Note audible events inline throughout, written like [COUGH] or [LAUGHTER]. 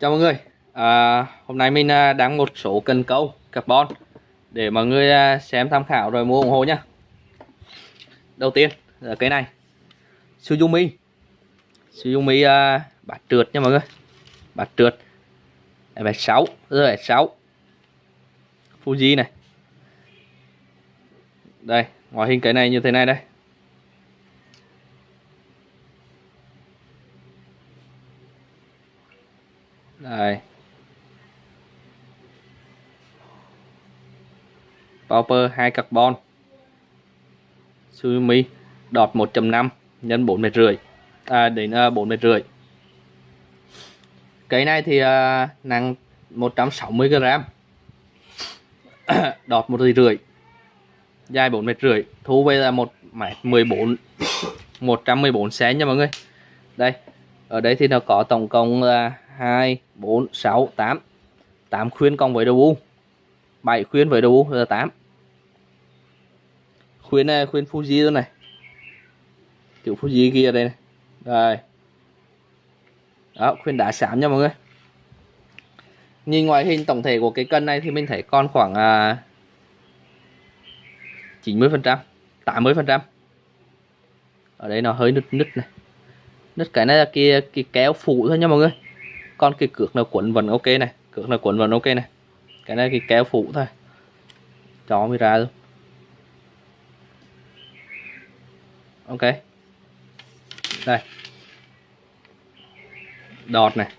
Chào mọi người. À, Hôm nay mình đăng đang một số cần câu carbon Để mọi người à, xem tham khảo rồi mua ủng hộ nhé Đầu tiên là cái này. Suzumi Suzumi uh, à, bát trượt nha mọi người. Bát trượt. F6 F6 Fuji này. Đây Ngoại hình cái này như thế này đây. Đây Power 2 carbon. Sumi đọt 1.5 nhân 4 mét rưỡi. À, đến à, uh, 4 mét rưỡi. Cái này thì uh, nặng 160 g [COUGHS] đọt một rưỡi. Dài 4 mét rưỡi. Thu về là 1 mét 14 114 cm nha mọi người. Đây. Ở đây thì nó có tổng cộng là uh, 2 4 6 8 8 khuyên cộng với đầu u. 7 khuyên với đầu u là 8 khuyên này khuyên Fuji luôn này. Kiểu Fuji kia đây này. Đây đó khuyên đá xám nha mọi người. Nhìn ngoại hình tổng thể của cái cân này thì mình thấy còn khoảng à, 90 phần trăm 80 phần trăm. Ở đây nó hơi nứt nứt này. Nứt cái này là kia cái kéo phụ thôi nha mọi người còn cái cược nào quấn vẫn ok này cược nào quấn vẫn ok này. Cái này cái kéo phụ thôi. Chó mới ra luôn ok. Đây. Đọt này.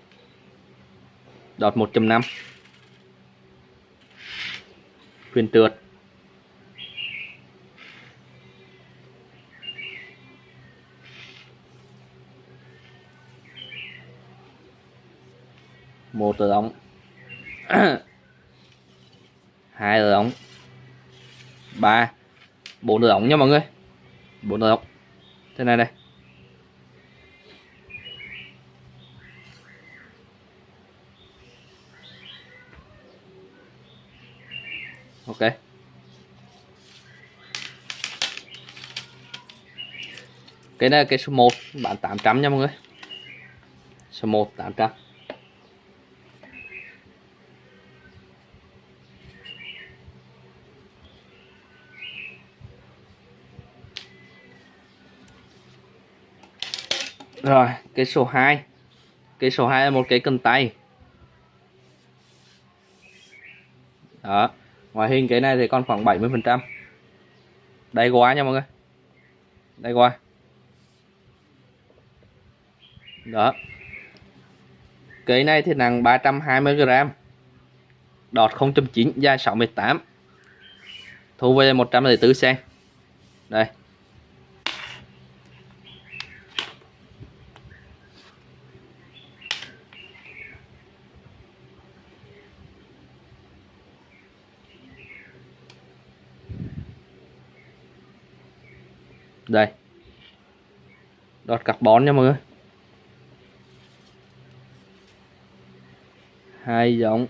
Đọt 1.5 quyền trượt. Một tờ ống. [CLEARS THROAT] Hai tờ ống. Ba. Bốn tờ ống nha mọi người. Bốn tờ ống. Thế này đây. Ok. Cái này là cái số 1 bán 800 nha mọi người. Số 1 800 Rồi, cái số 2. Cái số 2 là một cái cần tay. Đó. Ngoại hình cái này thì còn khoảng 70%. Đây quá nha mọi người. Đây quá. Đó. Cái này thì nặng 320g. Đọt 0.9 dài 68. Thu về 104 cm. Đây. Đây. Đọt carbon nha mọi người. Hai giống.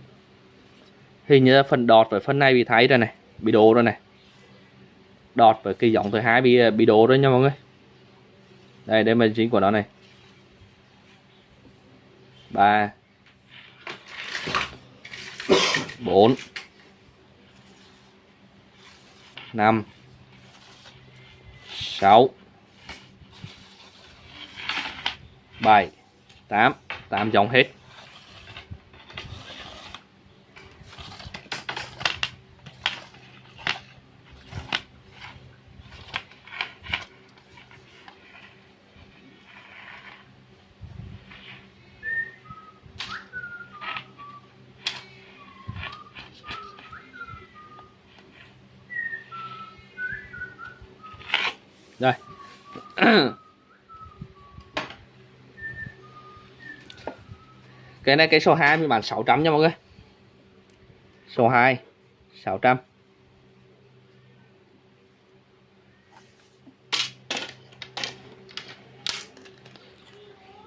Hình như phần đọt với phần này bị thay rồi này, bị đổ rồi này. Đọt với cái giống thứ hai bị bị đổ rồi nha mọi người. Đây đây mình chính của nó này. Ba. Bốn. Năm. 6 7 8 8 dòng hết đây cái này, cái số 2 mình bán 600 nha mọi người. Số 2 600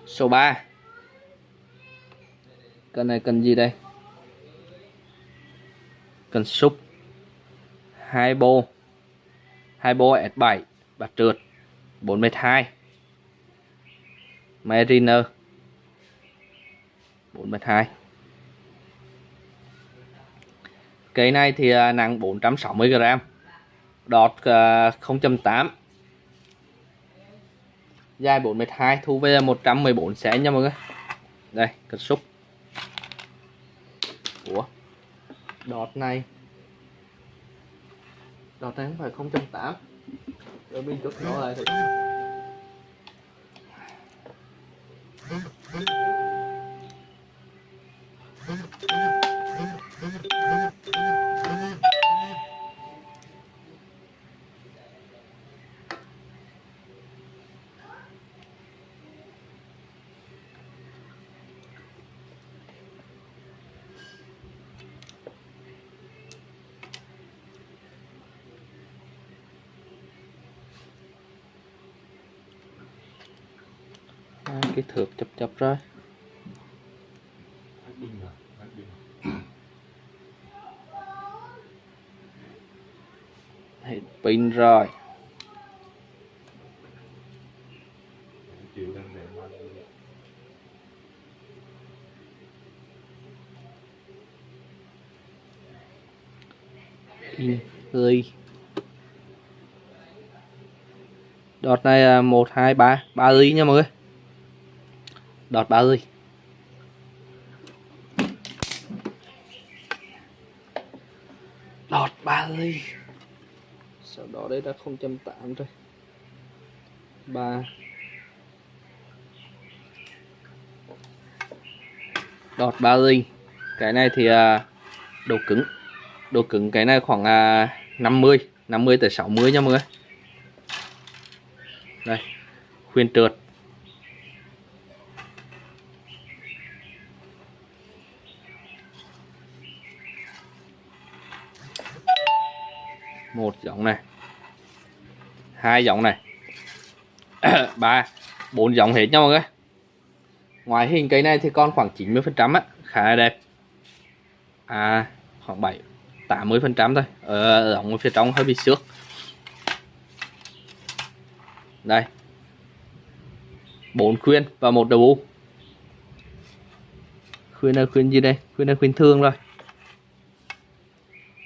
số 3 cần này cần gì đây? Cần xúc hai bô. Hai bô S7 bạc trượt 42 Mariner. 4 mét 2 cây này thì à, nặng 460g đọt à, 0.8 dài 4 mét 2 thu về 114 cm nha mọi người. Đây, cất xúc. Ủa, đọt này. Đọt này không phải 0.8 rồi mình chút nó lại thì cái thước chập chập rồi hết pin rồi. Pin ơi đọt này là một hai ba ba ly nha mọi người đọt ba ly đọt ba ly sau đó đây là 0.8 rồi ba đọt ba ly cái này thì à, độ cứng. Độ cứng cái này khoảng à, 50 50 tới 60 nha mọi người. Đây. Khuyên trượt một giọng này. Hai giọng này. [COUGHS] Ba. Bốn giọng hết nha mọi người. Ngoài hình cây này thì còn khoảng 90 phần trăm á. Khá là đẹp. À khoảng 7 80 phần trăm thôi. Ờ, ở giọng phía trong hơi bị xước. Đây. Bốn khuyên và một đầu bu khuyên là khuyên gì đây? Khuyên là khuyên thương rồi.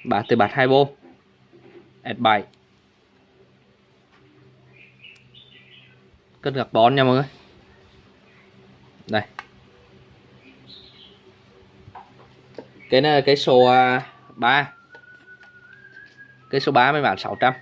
Bạt từ bạt hai bô S7 cân carbon nha mọi người. Đây. Cái này là cái số à, 3 cái số 3 mới bán 600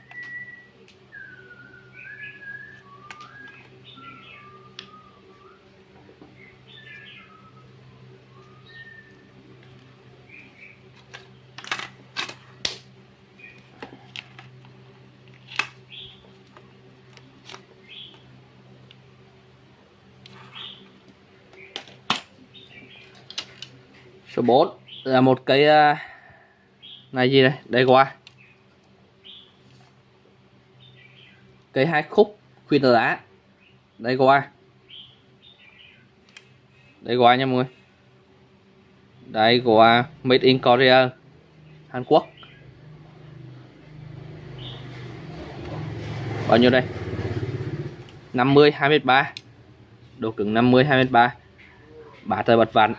số 4 là một cái à, này gì đây? Đây qua. Cây hai khúc khuyên lá đây qua. Đây qua nha mọi người. Đây của made in Korea Hàn Quốc. Bao nhiêu đây? 50 23 độ cứng 50 23 bát thời bật vặn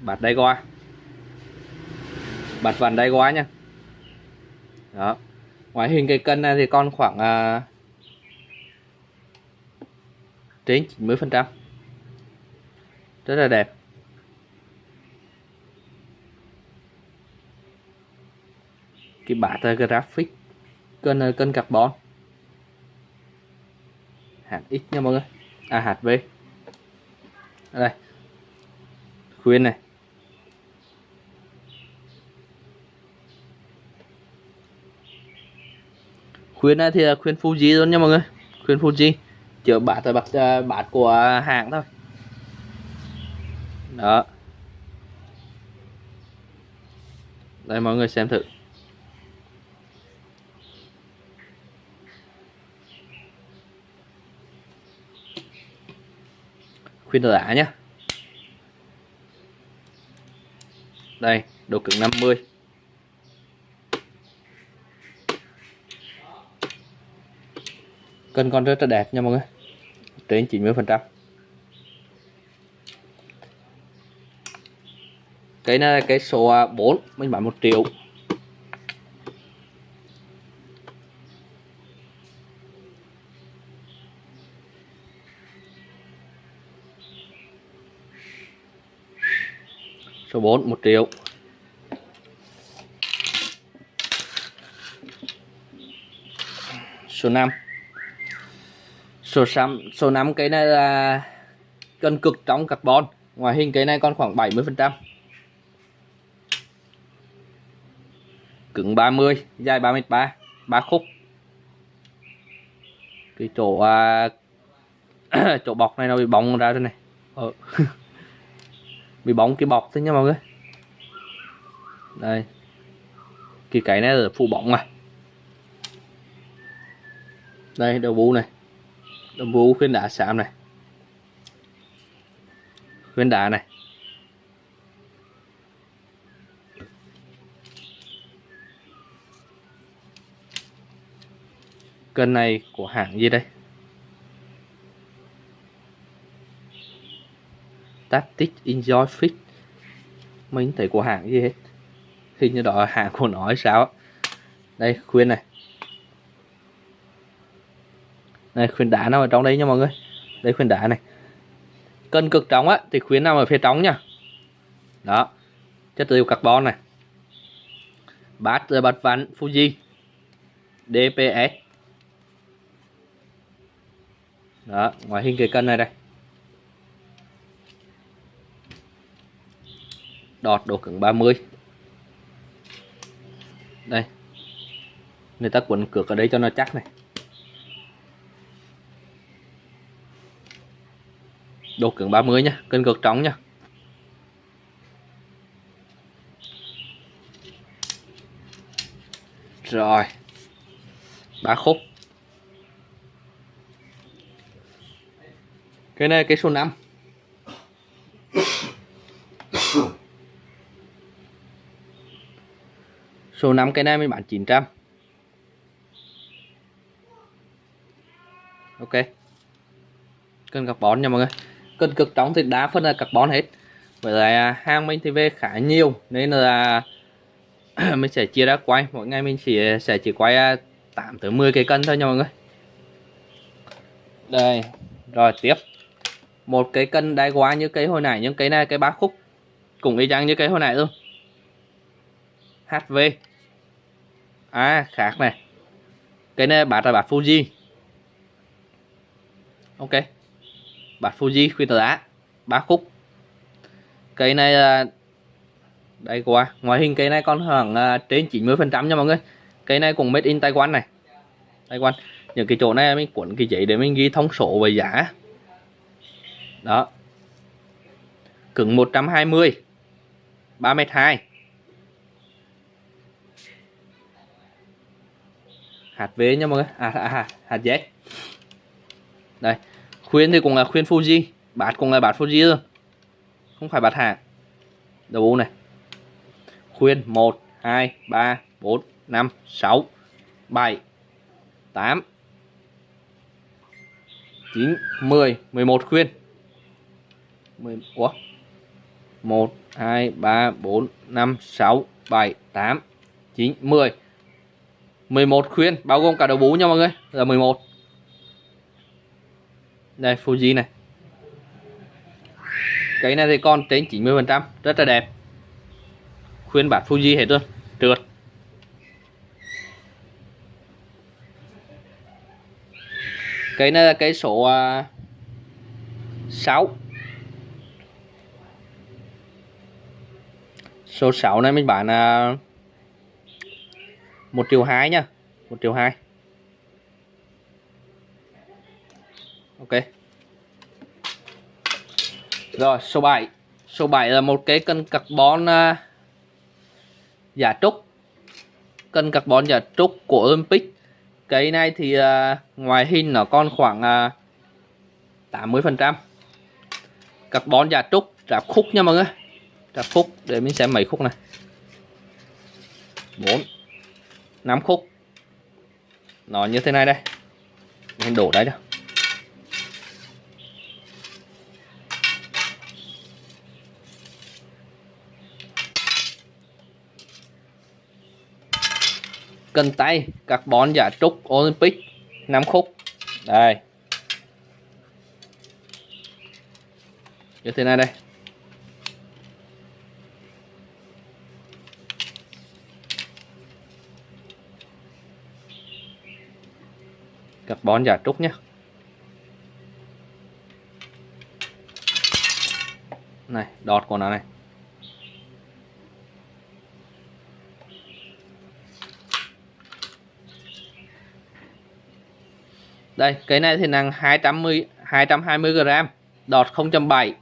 bạt đáy goa bạt vặn đáy goa nha. Đó. Ngoại hình cái cân này thì con khoảng uh, trên 90 phần trăm. Rất là đẹp. Cái bát uh, à, graphic cân uh, cân carbon. Hạt x nha mọi người. À hạt v. Đây. Khuyên này. Khuyên này thì là khuyên Fuji luôn nha mọi người. Khuyên Fuji. Chữa bát là bát bát của hãng thôi. Đó. Đây, mọi người xem thử. Khuyên đá nhé đây, độ cứng 50 kênh con rất là đẹp nha mọi người. Trên 90 phần trăm. Cái này là cái số à, 4 mình bán 1 triệu. Số 4 1 triệu. Số 5 số 5 số 5 cái này là cân cực trong carbon. Ngoài hình cái này còn khoảng 70 phần trăm. Cứng 30 dài 33 3 khúc. Cái chỗ à, [COUGHS] chỗ bọc này nó bị bóng ra đây này. Ờ. [LAUGHS] bị bóng cái bọc thế nha mọi người. Đây. Cái cái này là phụ bóng mà. Đây đầu bú này đồng vũ khuyên đá xám này. Khuyên đá này. Cân này của hãng gì đây? Tactic Enjoy Fit mình thấy của hãng gì hết? Hình như đó hãng của nó hay sao đây khuyên này. Này, khuyến đá nằm ở trong đây nha mọi người. Đây, khuyến đá này. Cân cực trống á, thì khuyến nằm ở phía trong nha. Đó. Chất liệu carbon này. Bát rồi bát ván Fuji. DPS đó ngoài hình cái cân này đây. Đọt độ cứng 30 đây. Người ta quấn cược ở đây cho nó chắc này. Độ cứng 30 nhá cân cực trống nhá rồi, ba khúc. Cái này, cái số 5 [COUGHS] Số 5 cái này mình bán 900 Ok. Cân gặp bón nha mọi người. Cân cực trống thì đá phần là carbon hết. Vậy là hàng mình thì về khá nhiều, Nên là [CLEARS THROAT] mình sẽ chia ra quay. Mỗi ngày mình chỉ, sẽ chỉ quay à, 8 tới 10 cái cân thôi nha mọi người. Đây, Rồi tiếp. Một cái cân đai quá như cái hồi nãy, Nhưng cái này cái ba khúc, Cũng y chang như cái hồi nãy luôn. HV à khác này. Cái này bát là bát Fuji. Ok bát Fuji khuyên tờ đá ba khúc. Cây này là đây quá ngoại hình cây này còn khoảng à, trên 90 phần trăm nha mọi người. Cây này cũng made in Taiwan này. Taiwan. Những cái chỗ này mình cuốn cái giấy để mình ghi thông số về giá. Đó. Cứng 120 3 m 2 hạt V nha mọi người. À, à, à hạt Z. Đây khuyên thì cũng là khuyên Fuji. Bát cũng là bát Fuji thôi. Không phải bát hàng đầu này. Khuyên 1 2 3 4 5 6 7 8 9 10 11 khuyên 10 Ủa? 1 2 3 4 5 6 7 8 9 10 11 khuyên bao gồm cả đầu bú nha mọi người. Là 11 đây Fuji này. Cái này thì còn trên 90 phần trăm rất là đẹp. Khuyên bản Fuji hết luôn trượt. Cái này là cái số à, uh, 6 số 6 này mình bán uh, 1 triệu 2 nha 1 triệu 2 Ok. Rồi số 7 Số 7 là một cái cân carbon uh, giả trúc. Cân carbon giả trúc của Olympic. Cái này thì uh, ngoài hình nó còn khoảng à, uh, 80% Carbon giả trúc ráp khúc nha mọi người. Ráp khúc để mình xem mấy khúc này. 4 5 khúc. Nó như thế này đây. Mình đổ đấy đâu cần tay, carbon giả trúc, Olympic 5 khúc. Đây. Như thế này đây. Carbon giả trúc nhé này, đọt của nó này. Đây, cái này thì nặng 210 220 g đọt 0.7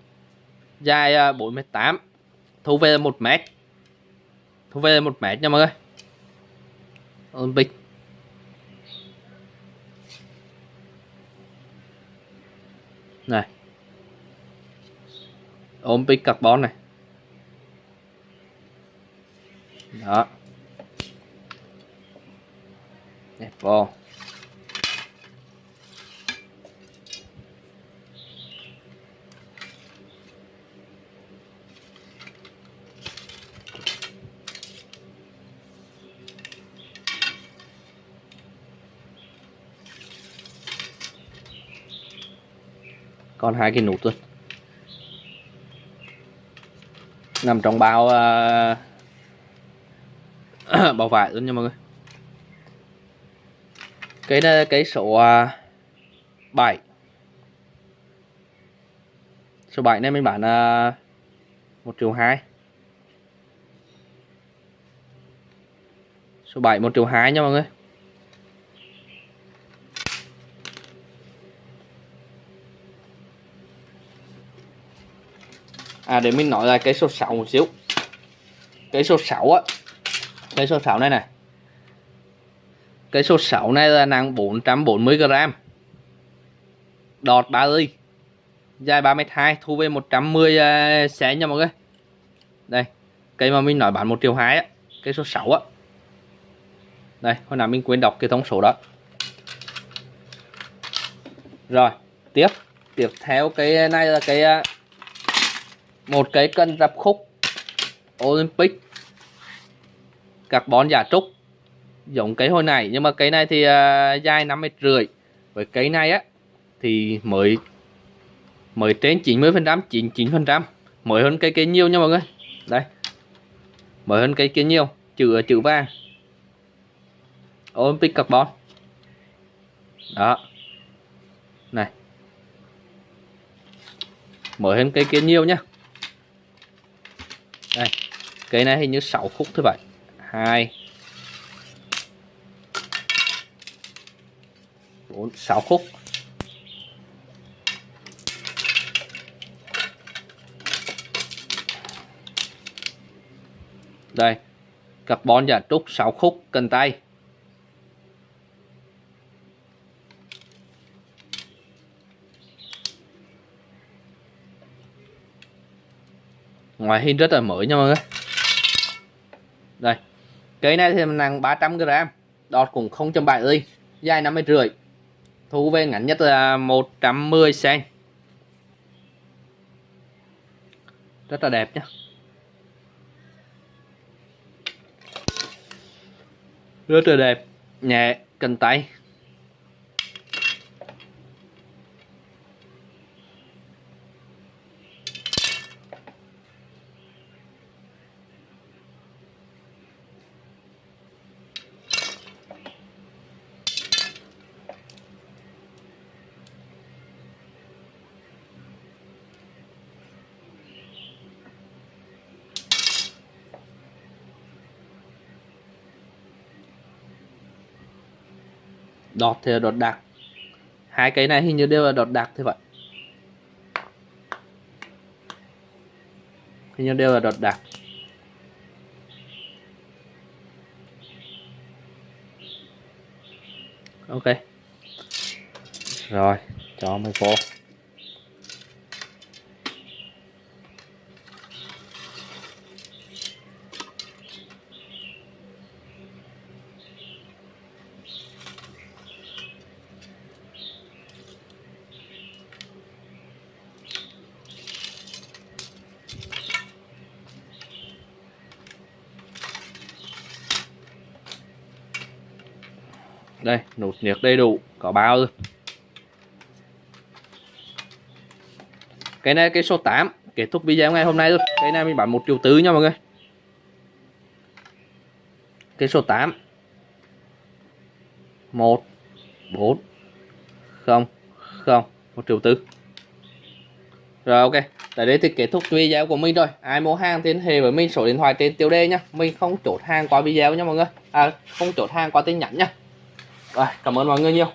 dài à, 48 thu về là 1 mét. Thu về là 1 mét nha mọi người. Olympic này. Olympic carbon này. Đó. Đẹp vô còn hai cái nút luôn nằm trong bao uh, [CLEARS THROAT] bao vải luôn nha mọi người. Cái này cái số à, uh, 7 số 7 này mình bán à, uh, 1 triệu 2 số 7 1 triệu 2 nha mọi người. À để mình nói là cái số 6 một xíu. Cái số 6 á cái số 6 này này cái số 6 này là nặng 440 g đọt 3 ly dài 32 thu về 110 uh, à, xé nha mọi người. Đây cây mà mình nói bán 1 triệu 2 á cái số 6 á. Đây hồi nào mình quên đọc cái thông số đó. Rồi tiếp. Tiếp theo cái này là cái à, một cái cân dập khúc Olympic. Carbon giả trúc. Giống cái hồi này. Nhưng mà cái này thì uh, dài 5 mét rưỡi. Với cái này á thì mới mới trên 90 phần trăm 99 phần trăm. Mới hơn cái kia nhiều nha mọi người. Đây. Mới hơn cái kia nhiều. Chữ chữ vàng. Olympic carbon. Đó. Này. Mới hơn cái kia nhiều nhá đây cây này hình như 6 khúc thôi vậy hai. Bốn, sáu khúc. Đây, carbon giả trúc 6 khúc, cần tay. Ngoài hin rất là mới nha mọi người. Đây cây này thì nặng 300 g đọt cũng 0.7 ly, dài 50 rưỡi. Thu về ngắn nhất là 110 cm rất là đẹp nhé rất là đẹp, nhẹ cần tay. Đọt thì là đọt đặc hai cái này hình như đều là đọt đặc thế vậy. Hình như đều là đọt đặc ok. Rồi, cho mày vô đây nút nhiệt đầy đủ, có bao luôn cái này, cái số 8 kết thúc video ngày hôm nay luôn cái này mình bán một triệu tứ nha mọi người. Cái số 8 1 4 0 0 một triệu tư. Rồi, ok. Tại đây thì kết thúc video của mình rồi. Ai mua hàng thì hệ với mình, số điện thoại trên tiêu đề nhá mình không chốt hàng qua video nha mọi người. À không chốt hàng qua tin nhắn nhá rồi cảm ơn mọi người nhiều.